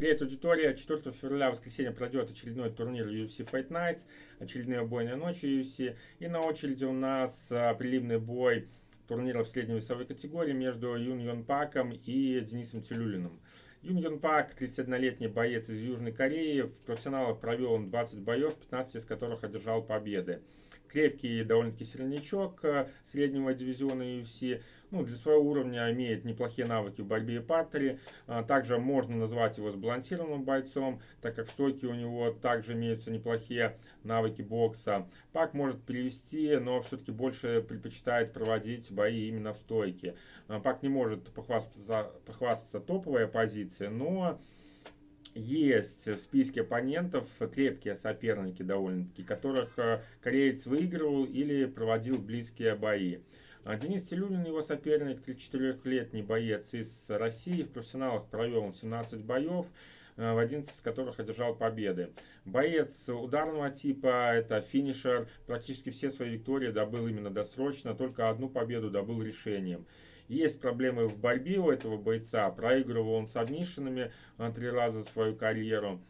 Привет, аудитория. 4 февраля, воскресенье, пройдет очередной турнир UFC Fight Nights, очередные бойные ночи UFC. И на очереди у нас а, приливный бой турнира в средней весовой категории между Юн Йон Паком и Денисом Телюлиным. Юн Йон Пак, 31-летний боец из Южной Кореи, в профессионалах провел он 20 боев, 15 из которых одержал победы крепкий довольно-таки сильничок э, среднего дивизиона UFC. Ну, для своего уровня имеет неплохие навыки в борьбе и партере. А, также можно назвать его сбалансированным бойцом, так как в стойке у него также имеются неплохие навыки бокса. Пак может перевести, но все-таки больше предпочитает проводить бои именно в стойке. А, Пак не может похвастаться, похвастаться топовой оппозицией, но есть в списке оппонентов крепкие соперники довольно-таки, которых э, кореец выигрывал или проводил близкие бои. Денис Телюнин, его соперник, 34-летний боец из России. В профессионалах провел он 17 боев, э, в 11 из которых одержал победы. Боец ударного типа, это финишер, практически все свои виктории добыл именно досрочно, только одну победу добыл решением. Есть проблемы в борьбе у этого бойца. Проигрывал он с адмишинами три раза за свою карьеру.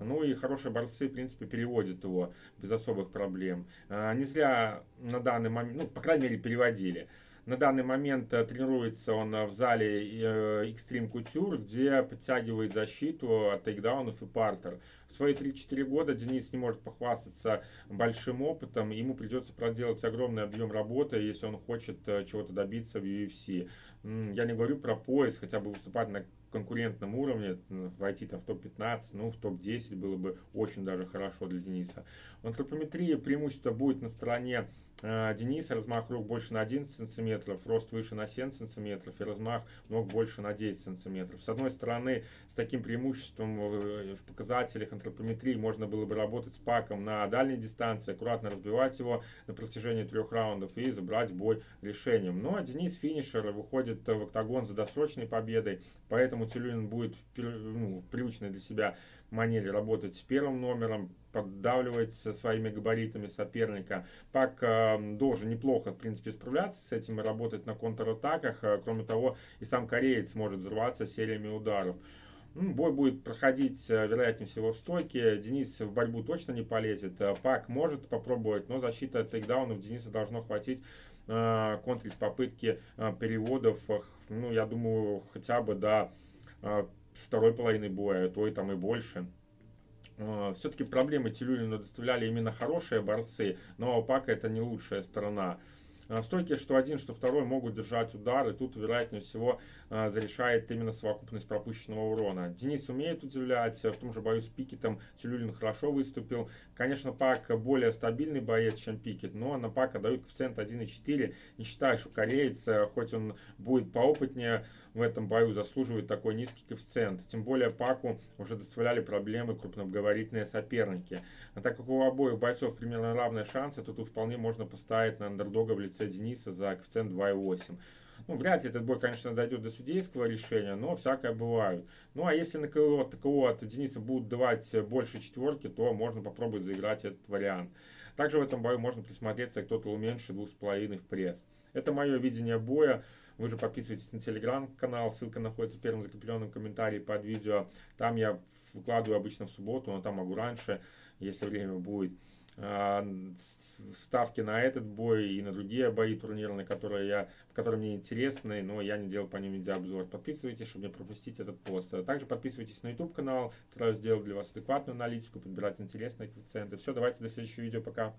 Ну и хорошие борцы, в принципе, переводят его без особых проблем. А, не зря на данный момент, ну, по крайней мере, переводили. На данный момент э, тренируется он в зале э, Extreme Couture, где подтягивает защиту от тейкдаунов и партер. Свои 3-4 года Денис не может похвастаться большим опытом, ему придется проделать огромный объем работы, если он хочет э, чего-то добиться в UFC. Я не говорю про пояс, хотя бы выступать на конкурентном уровне, войти там в топ-15, ну в топ-10 было бы очень даже хорошо для Дениса. В антропометрии преимущество будет на стороне э, Дениса, размах рук больше на 11 сантиметров, рост выше на 7 сантиметров и размах ног больше на 10 сантиметров. С одной стороны, с таким преимуществом в, в показателях антропометрии можно было бы работать с паком на дальней дистанции, аккуратно разбивать его на протяжении трех раундов и забрать бой решением. Но Денис финишер выходит в октагон за досрочной победой, поэтому Тюлюнин будет ну, в привычной для себя манере работать с первым номером, поддавливать своими габаритами соперника. Пак э, должен неплохо, в принципе, справляться с этим и работать на контратаках. Э, кроме того, и сам кореец может взрываться сериями ударов. Ну, бой будет проходить, э, вероятнее всего, в стойке. Денис в борьбу точно не полезет. Э, Пак может попробовать, но защита тейкдаунов Дениса должно хватить э, контрить попытки переводов. Ну, я думаю, хотя бы до второй половины боя, а то и там и больше. Все-таки проблемы Тилюлину доставляли именно хорошие борцы, но Опака это не лучшая сторона. В стойке что один, что второй могут держать удар, и тут, вероятнее всего, зарешает именно совокупность пропущенного урона. Денис умеет удивлять, в том же бою с Пикетом Тюлюлин хорошо выступил. Конечно, Пак более стабильный боец, чем Пикет, но на Пака дают коэффициент 1,4. Не считаю, что кореец, хоть он будет поопытнее, в этом бою заслуживает такой низкий коэффициент. Тем более Паку уже доставляли проблемы крупногабаритные соперники. А так как у обоих бойцов примерно равные шансы, то тут вполне можно поставить на андердога в лице Дениса за коэффициент 2,8. Ну, вряд ли этот бой, конечно, дойдет до судейского решения, но всякое бывает. Ну, а если на КО ТКО от Дениса будут давать больше четверки, то можно попробовать заиграть этот вариант. Также в этом бою можно присмотреться, кто-то уменьшит 2,5 в пресс. Это мое видение боя. Вы же подписывайтесь на телеграм-канал, ссылка находится в первом закрепленном комментарии под видео. Там я выкладываю обычно в субботу, но там могу раньше, если время будет. А, ставки на этот бой и на другие бои турнирные, которые, я, которые мне интересны, но я не делал по ним видеообзор. Подписывайтесь, чтобы не пропустить этот пост. Также подписывайтесь на YouTube канал, стараюсь сделать для вас адекватную аналитику, подбирать интересные коэффициенты. Все, давайте до следующего видео, пока.